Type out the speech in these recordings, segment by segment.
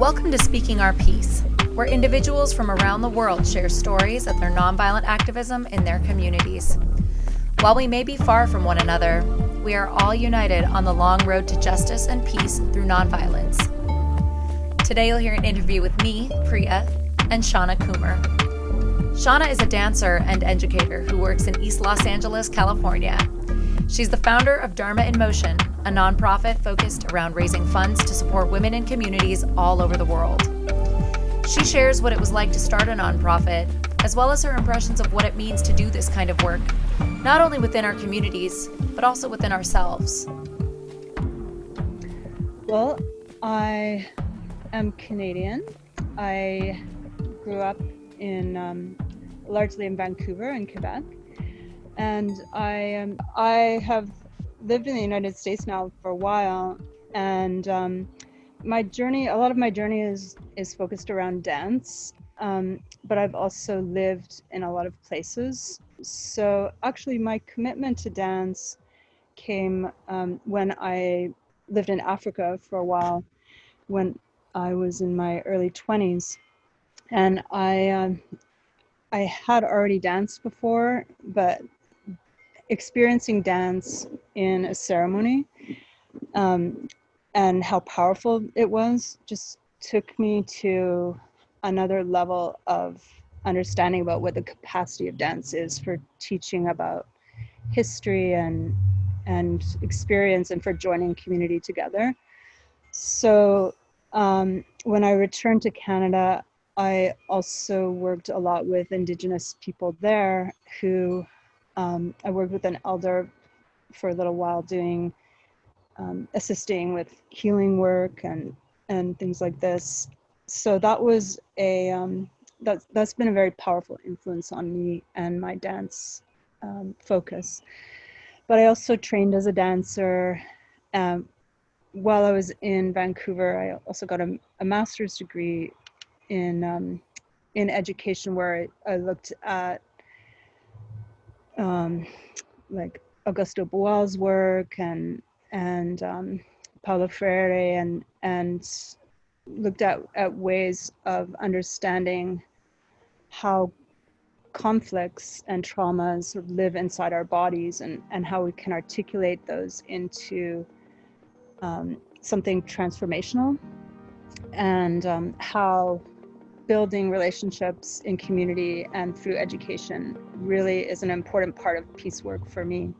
Welcome to Speaking Our Piece, where individuals from around the world share stories of their nonviolent activism in their communities. While we may be far from one another, we are all united on the long road to justice and peace through nonviolence. Today you'll hear an interview with me, Priya, and Shauna Coomer. Shauna is a dancer and educator who works in East Los Angeles, California. She's the founder of Dharma in Motion, a nonprofit focused around raising funds to support women in communities all over the world. She shares what it was like to start a nonprofit, as well as her impressions of what it means to do this kind of work, not only within our communities, but also within ourselves. Well, I am Canadian. I grew up in um, largely in Vancouver in Quebec, and I um, I have lived in the United States now for a while, and um, my journey, a lot of my journey is is focused around dance, um, but I've also lived in a lot of places. So actually, my commitment to dance came um, when I lived in Africa for a while, when I was in my early 20s, and I um, I had already danced before, but experiencing dance in a ceremony um, and how powerful it was just took me to another level of understanding about what the capacity of dance is for teaching about history and and experience and for joining community together. So um, when i returned to canada i also worked a lot with indigenous people there who um, I worked with an elder for a little while doing um, assisting with healing work and and things like this. So that was a um, that that's been a very powerful influence on me and my dance um, focus. But I also trained as a dancer. Um, while I was in Vancouver, I also got a, a master's degree in um, in education, where I, I looked at um, like Augusto Boal's work and and um, Paulo Freire and and looked at, at ways of understanding how conflicts and traumas live inside our bodies and, and how we can articulate those into um, something transformational. And um, how building relationships in community and through education really is an important part of peace work for me.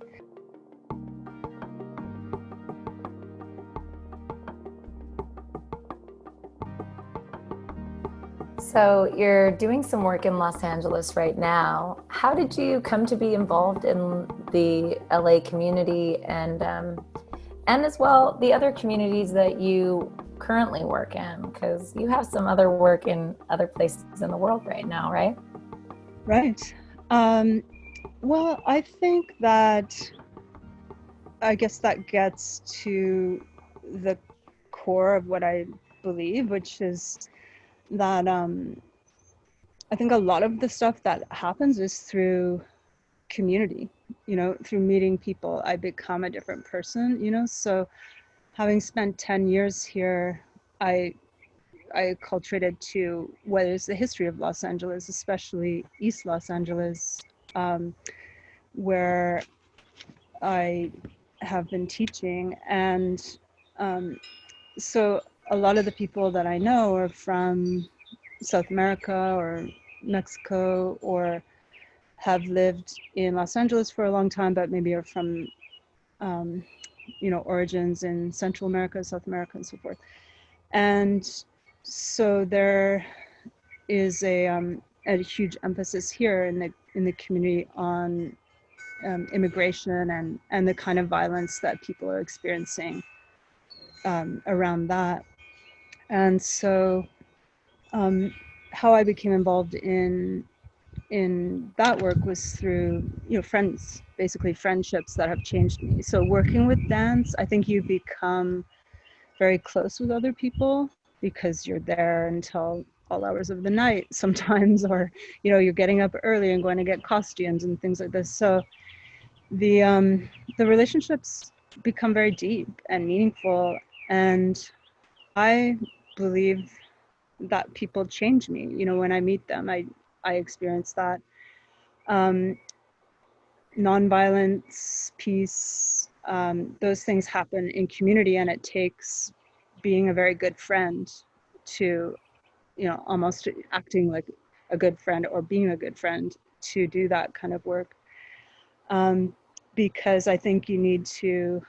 So you're doing some work in Los Angeles right now. How did you come to be involved in the LA community and um, and as well the other communities that you currently work in? Because you have some other work in other places in the world right now, right? Right. Um, well, I think that I guess that gets to the core of what I believe, which is that um, I think a lot of the stuff that happens is through community, you know, through meeting people, I become a different person, you know, so having spent 10 years here, I I acculturated to what is the history of Los Angeles, especially East Los Angeles, um, where I have been teaching. And um, so a lot of the people that I know are from South America or Mexico or have lived in Los Angeles for a long time, but maybe are from um, you know, origins in Central America, South America, and so forth. And so there is a, um, a huge emphasis here in the in the community on um, immigration and and the kind of violence that people are experiencing um, around that. And so, um, how I became involved in in that work was through you know friends basically friendships that have changed me so working with dance i think you become very close with other people because you're there until all hours of the night sometimes or you know you're getting up early and going to get costumes and things like this so the um the relationships become very deep and meaningful and i believe that people change me. You know, when I meet them, I I experience that. Um, nonviolence, peace, um, those things happen in community, and it takes being a very good friend to, you know, almost acting like a good friend or being a good friend to do that kind of work. Um, because I think you need to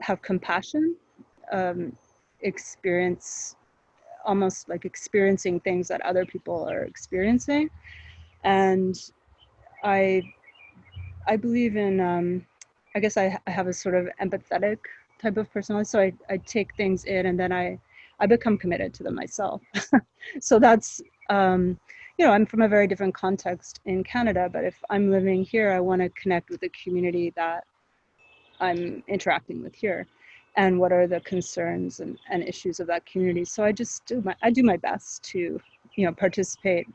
have compassion, um, experience almost like experiencing things that other people are experiencing. And I, I believe in, um, I guess I, I have a sort of empathetic type of personality. So I, I take things in and then I, I become committed to them myself. so that's, um, you know, I'm from a very different context in Canada, but if I'm living here, I want to connect with the community that I'm interacting with here and what are the concerns and, and issues of that community. So I just do my, I do my best to, you know, participate.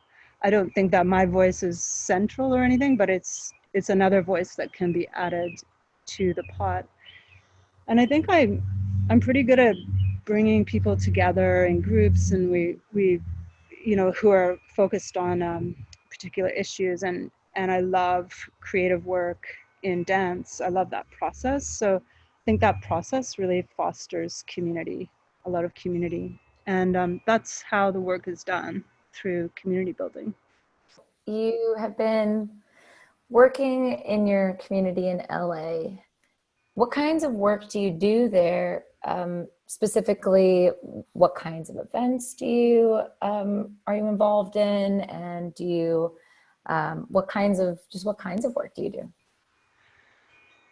I don't think that my voice is central or anything, but it's, it's another voice that can be added to the pot. And I think I'm I'm pretty good at bringing people together in groups and we, we you know, who are focused on um, particular issues. And, and I love creative work in dance. I love that process. So think that process really fosters community, a lot of community. And um, that's how the work is done through community building. You have been working in your community in LA. What kinds of work do you do there um, specifically what kinds of events do you um, are you involved in and do you um, what kinds of just what kinds of work do you do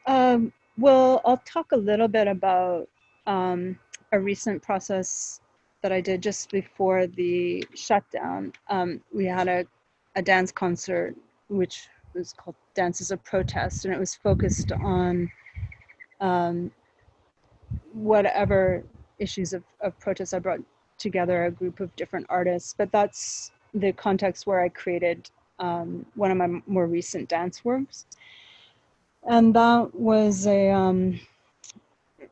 um, well i'll talk a little bit about um, a recent process that i did just before the shutdown um, we had a, a dance concert which was called dances of protest and it was focused on um, whatever issues of, of protest, I brought together a group of different artists, but that's the context where I created um, one of my more recent dance works. And that was a, um,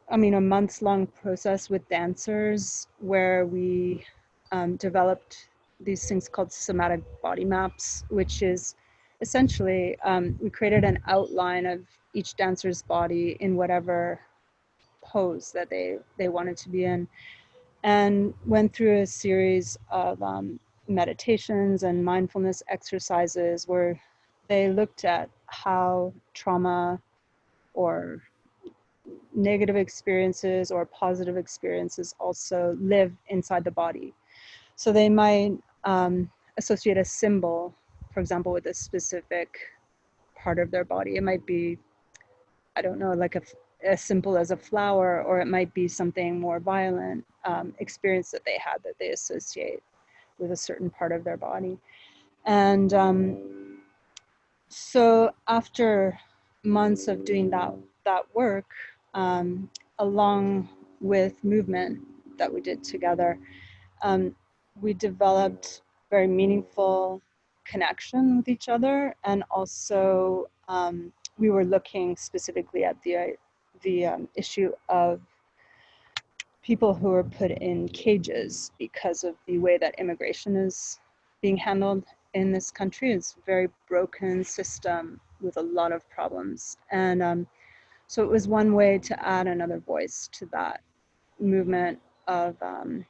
I mean, a months long process with dancers where we um, developed these things called somatic body maps, which is essentially, um, we created an outline of each dancer's body in whatever pose that they, they wanted to be in and went through a series of um, meditations and mindfulness exercises where they looked at how trauma or negative experiences or positive experiences also live inside the body. So they might um, associate a symbol, for example, with a specific part of their body. It might be, I don't know, like a, as simple as a flower, or it might be something more violent um, experience that they had that they associate with a certain part of their body. And um, so after months of doing that, that work, um, along with movement that we did together, um, we developed very meaningful connection with each other and also um, we were looking specifically at the the um, issue of people who are put in cages because of the way that immigration is being handled in this country. It's a very broken system with a lot of problems. And um, so it was one way to add another voice to that movement of, um,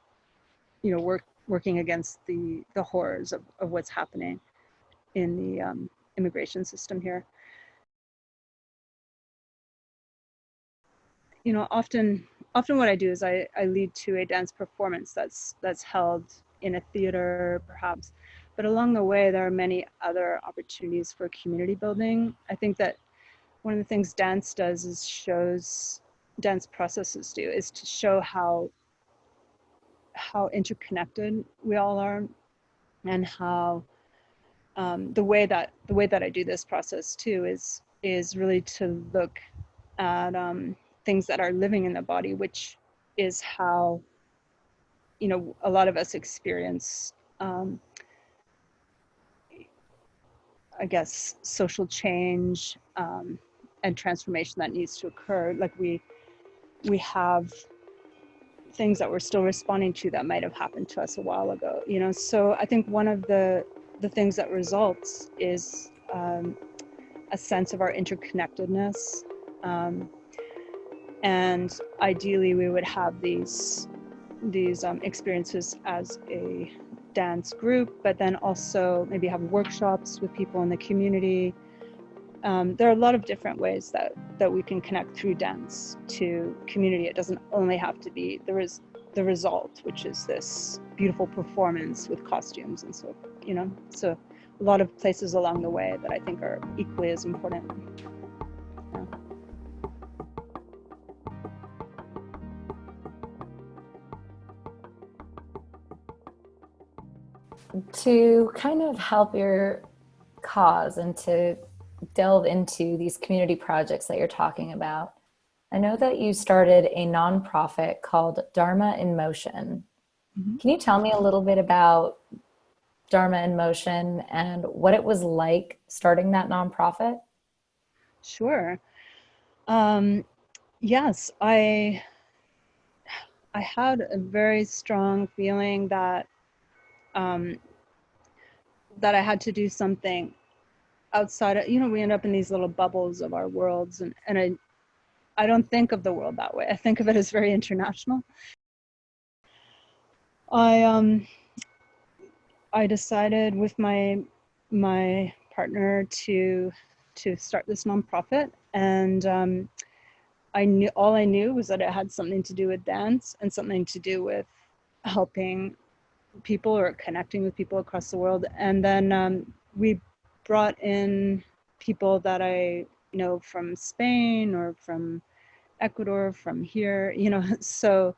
you know, work, working against the, the horrors of, of what's happening in the um, immigration system here. you know, often often what I do is I, I lead to a dance performance that's that's held in a theater perhaps, but along the way there are many other opportunities for community building. I think that one of the things dance does is shows dance processes do is to show how how interconnected we all are and how um, the way that the way that I do this process too is is really to look at um, things that are living in the body, which is how, you know, a lot of us experience, um, I guess, social change um, and transformation that needs to occur. Like we, we have things that we're still responding to that might have happened to us a while ago you know so i think one of the the things that results is um, a sense of our interconnectedness um, and ideally we would have these these um, experiences as a dance group but then also maybe have workshops with people in the community. Um, there are a lot of different ways that that we can connect through dance to community. It doesn't only have to be there is the result which is this beautiful performance with costumes and so you know so a lot of places along the way that i think are equally as important to kind of help your cause and to delve into these community projects that you're talking about, I know that you started a nonprofit called Dharma in Motion. Mm-hmm. Can you tell me a little bit about Dharma in Motion and what it was like starting that nonprofit? Sure. Um, yes, I I had a very strong feeling that um, that I had to do something outside of, you know, we end up in these little bubbles of our worlds and, and I, I don't think of the world that way. I think of it as very international. I, um, I decided with my, my partner to, to start this nonprofit and, um, I knew all I knew was that it had something to do with dance and something to do with helping people or connecting with people across the world. And then um, we brought in people that I know from Spain or from Ecuador, from here, you know, so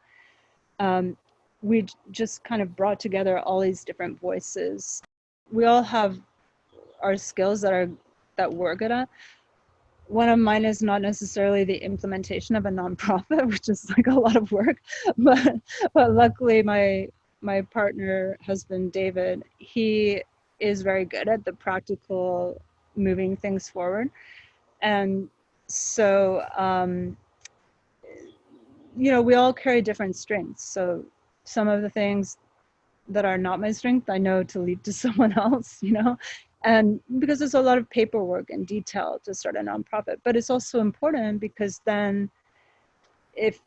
um, we just kind of brought together all these different voices. We all have our skills that are that we're good at. One of mine is not necessarily the implementation of a nonprofit, which is like a lot of work, but but luckily my my partner husband David, he is very good at the practical moving things forward. And so, um, you know, we all carry different strengths. So some of the things that are not my strength, I know to leave to someone else, you know, and because there's a lot of paperwork and detail to start a nonprofit, but it's also important because then if,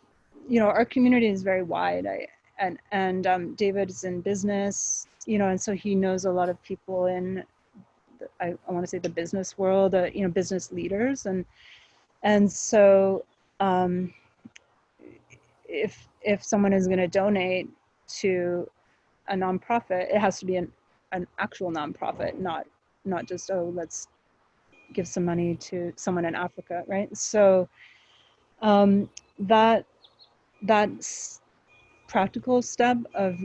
you know, our community is very wide. I, and and um, David is in business, you know, and so he knows a lot of people in, the, I, I want to say the business world, uh, you know, business leaders, and and so um, if if someone is going to donate to a nonprofit, it has to be an an actual nonprofit, not not just oh let's give some money to someone in Africa, right? So um, that that's practical step of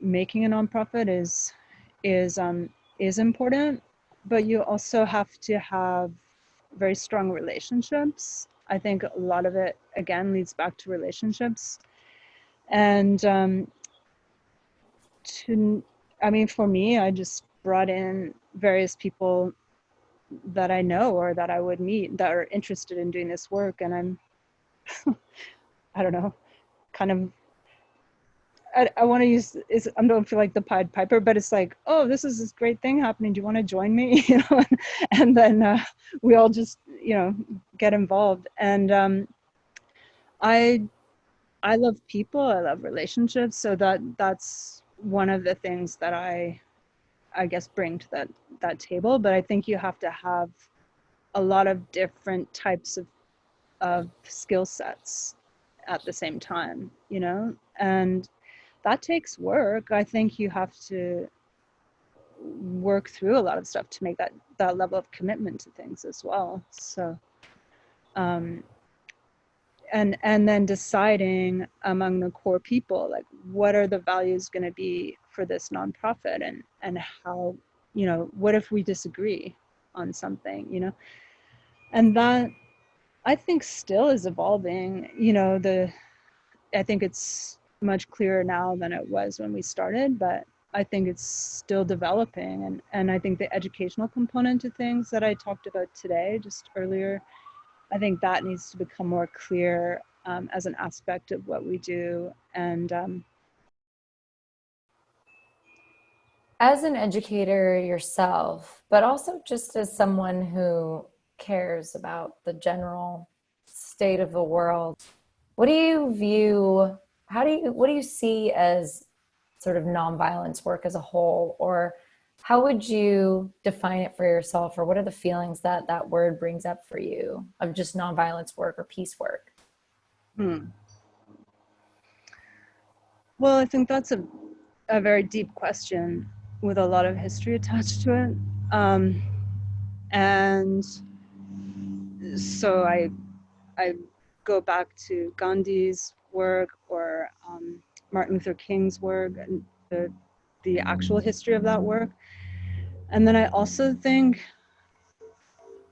making a nonprofit is is um, is important, but you also have to have very strong relationships. I think a lot of it again leads back to relationships, and um, to I mean for me, I just brought in various people that I know or that I would meet that are interested in doing this work, and I'm I don't know, kind of I, I want to use is I don't feel like the Pied Piper, but it's like, oh, this is this great thing happening. Do you want to join me? You know, and then uh, we all just you know get involved. And um, I I love people. I love relationships. So that that's one of the things that I I guess bring to that that table. But I think you have to have a lot of different types of of skill sets at the same time. You know, and that takes work. I think you have to work through a lot of stuff to make that that level of commitment to things as well. So, um, and and then deciding among the core people like what are the values going to be for this nonprofit and and how you know what if we disagree on something you know and that i think still is evolving you know the i think it's much clearer now than it was when we started, but I think it's still developing. And, and I think the educational component to things that I talked about today, just earlier, I think that needs to become more clear um, as an aspect of what we do. And um, as an educator yourself, but also just as someone who cares about the general state of the world, what do you view, how do you, what do you see as sort of nonviolence work as a whole? Or how would you define it for yourself? Or what are the feelings that that word brings up for you of just nonviolence work or peace work? Hmm. Well, I think that's a, a very deep question with a lot of history attached to it. Um, and so I, I go back to Gandhi's work or um, Martin Luther King's work and the, the actual history of that work. And then I also think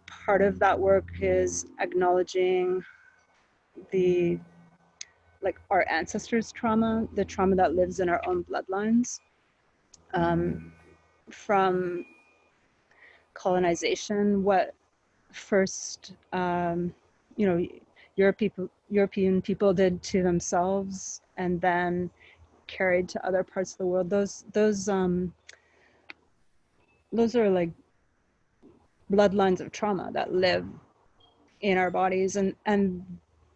part of that work is acknowledging the like our ancestors trauma the trauma that lives in our own bloodlines um, from colonization what first um, you know Europe people, European people did to themselves and then carried to other parts of the world. Those those um, those are like bloodlines of trauma that live in our bodies. And and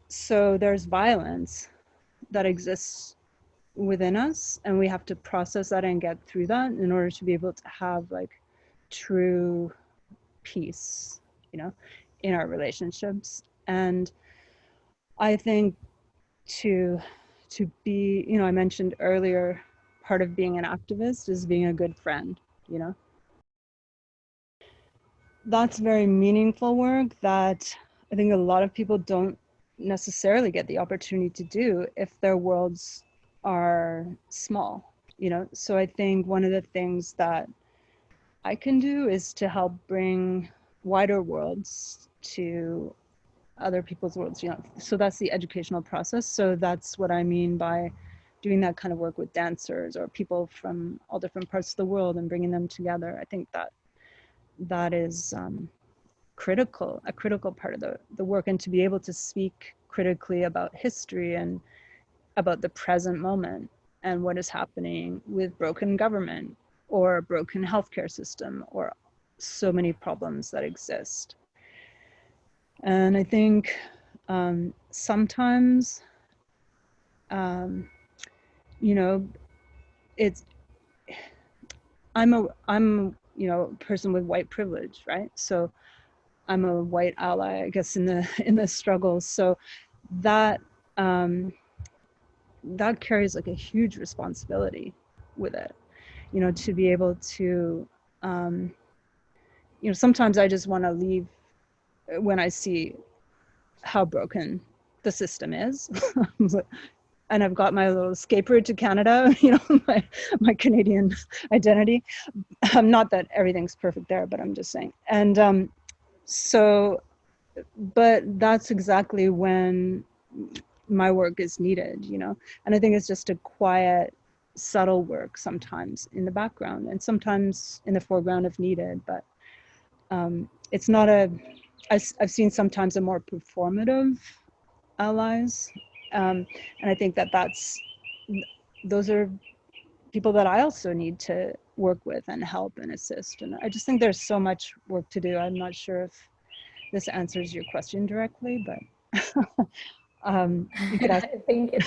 so there's violence that exists within us and we have to process that and get through that in order to be able to have like true peace you know in our relationships. And i think to to be you know i mentioned earlier part of being an activist is being a good friend you know? That's very meaningful work that i think a lot of people don't necessarily get the opportunity to do if their worlds are small you know? So i think one of the things that i can do is to help bring wider worlds to other people's worlds you know so that's the educational process so that's what i mean by doing that kind of work with dancers or people from all different parts of the world and bringing them together i think that that is um, critical, a critical part of the, the work and to be able to speak critically about history and about the present moment and what is happening with broken government or broken healthcare system or so many problems that exist. And I think um, sometimes, um, you know, it's, I'm a, I'm, you know, person with white privilege, right? So I'm a white ally, I guess, in the in the struggles. So that um, that carries like a huge responsibility with it, you know, to be able to, um, you know, sometimes I just want to leave when I see how broken the system is. and I've got my little escape route to Canada, you know, my, my Canadian identity. Um, not that everything's perfect there, but I'm just saying. And um, so but that's exactly when my work is needed you know and i think it's just a quiet subtle work sometimes in the background and sometimes in the foreground if needed but um, it's not a I've, I've seen sometimes a more performative allies um, and i think that that's those are people that i also need to work with and help and assist. And I just think there's so much work to do. I'm not sure if this answers your question directly, but um, you could ask. I think it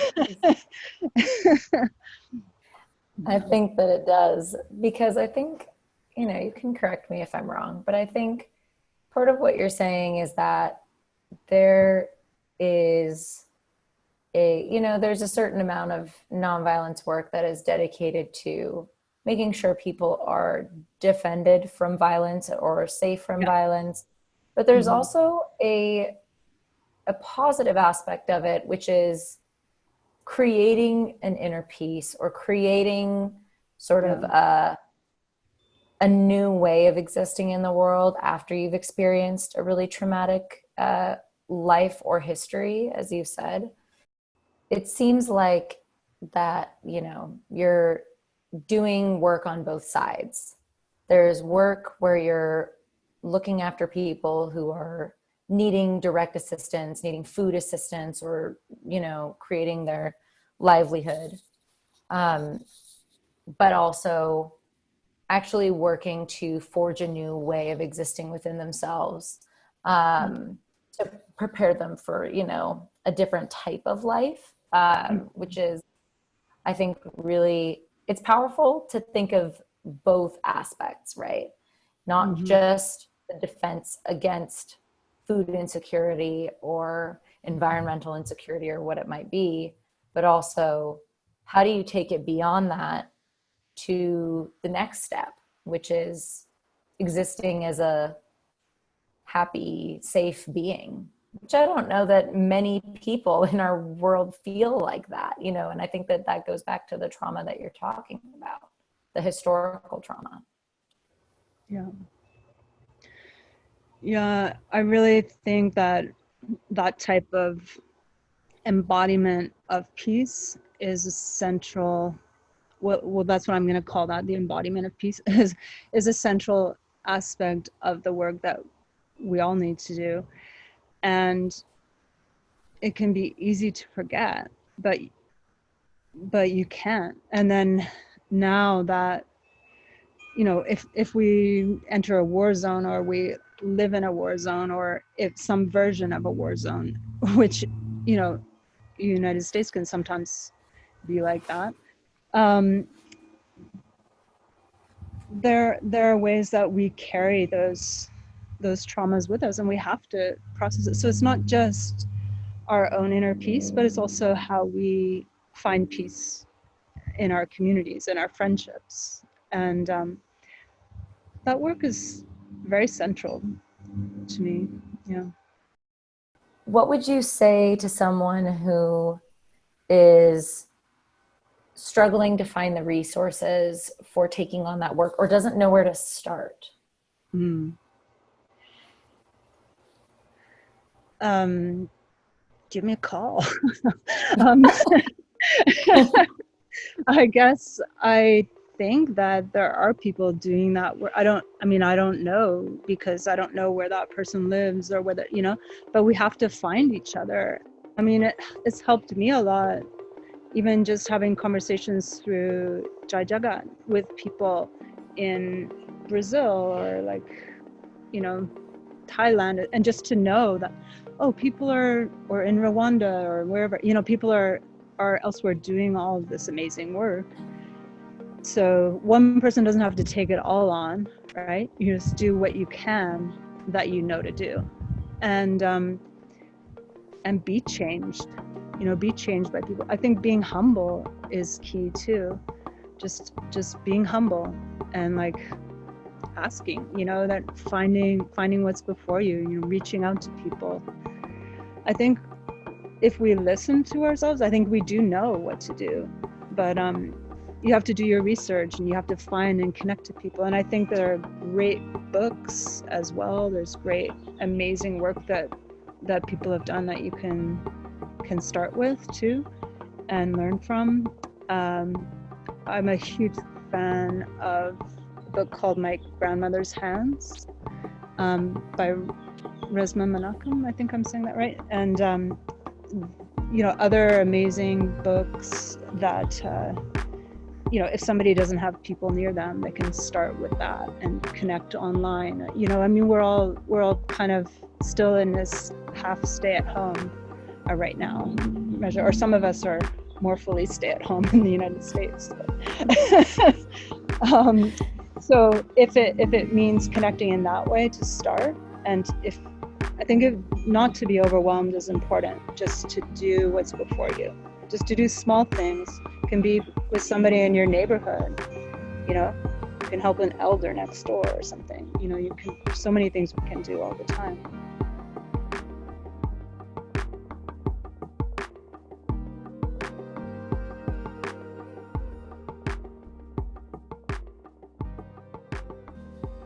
I think that it does because I think, you know, you can correct me if I'm wrong, but I think part of what you're saying is that there is a, you know, there's a certain amount of nonviolence work that is dedicated to making sure people are defended from violence or safe from yeah. violence. But there's mm -hmm. also a, a positive aspect of it, which is creating an inner peace or creating sort yeah. of a, a new way of existing in the world after you've experienced a really traumatic uh, life or history, as you said. It seems like that, you know, you're doing work on both sides. There's work where you're looking after people who are needing direct assistance, needing food assistance, or you know, creating their livelihood, um, but also actually working to forge a new way of existing within themselves um, to prepare them for you know a different type of life, um, which is, I think, really it's powerful to think of both aspects, right? Not mm-hmm. just the defense against food insecurity or environmental insecurity or what it might be, but also how do you take it beyond that to the next step, which is existing as a happy, safe being, which I don't know that many people in our world feel like that, you know, and I think that that goes back to the trauma that you're talking about, the historical trauma. Yeah. Yeah, I really think that that type of embodiment of peace is a central well, well that's what i'm going to call that the embodiment of peace is is a central aspect of the work that we all need to do. And it can be easy to forget but but you can't. And then now that you know if if we enter a war zone or we live in a war zone or if some version of a war zone which you know united states can sometimes be like that um, there there are ways that we carry those those traumas with us and we have to process it. So it's not just our own inner peace but it's also how we find peace in our communities and our friendships. And um, that work is very central to me yeah. What would you say to someone who is struggling to find the resources for taking on that work or doesn't know where to start? Mm. Um, give me a call. um, I guess I think that there are people doing that where I don't I mean I don't know because I don't know where that person lives or whether you know but we have to find each other. I mean it, it's helped me a lot even just having conversations through Jai Jagat with people in Brazil or like, you know, Thailand, and just to know that, oh, people are, or in Rwanda or wherever, you know, people are, are elsewhere doing all of this amazing work. So one person doesn't have to take it all on, right? You just do what you can that you know to do, and um, and be changed you know be changed by people. I think being humble is key too. Just just being humble and like asking you know that finding finding what's before you you know reaching out to people. I think if we listen to ourselves i think we do know what to do. But um you have to do your research and you have to find and connect to people. And i think there are great books as well. There's great amazing work that that people have done that you can can start with too and learn from. Um, I'm a huge fan of a book called My Grandmother's Hands um, by Resmaa Menakem. I think I'm saying that right. And, um, you know, other amazing books that, uh, you know, if somebody doesn't have people near them, they can start with that and connect online. You know, I mean, we're all, we're all kind of still in this half stay at home are right now measure, or some of us are more fully stay at home in the United States. um, so if it if it means connecting in that way to start, and if I think if not to be overwhelmed is important, just to do what's before you, just to do small things can be with somebody in your neighborhood, you know, you can help an elder next door or something. You know, you can. There's so many things we can do all the time.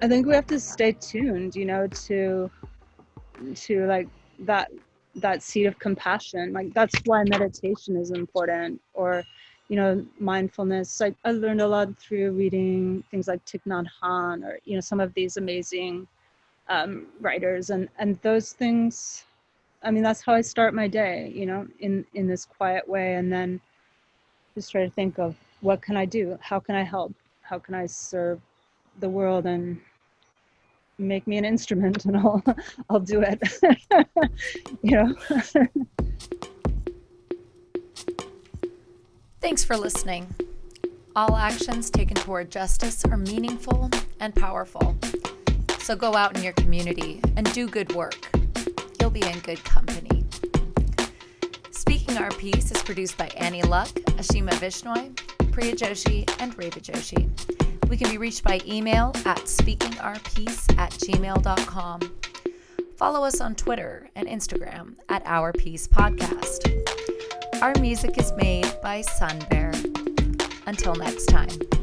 I think we have to stay tuned, you know, to to like that that seed of compassion. Like that's why meditation is important or you know, mindfulness. I, I learned a lot through reading things like Thich Nhat Hanh or, you know, some of these amazing um, writers, and and those things. I mean, that's how I start my day. You know, in in this quiet way, and then just try to think of what can I do? How can I help? How can I serve the world and make me an instrument and I'll I'll do it. you know. Thanks for listening. All actions taken toward justice are meaningful and powerful. So go out in your community and do good work. You'll be in good company. Speaking Our Piece is produced by Annie Luck, Ashima Vishnoi, Priya Joshi, and Reva Joshi. We can be reached by email at speakingourpiece at gmail.com. Follow us on Twitter and Instagram at Our Piece Podcast. Our music is made by Sun Bear. Until next time.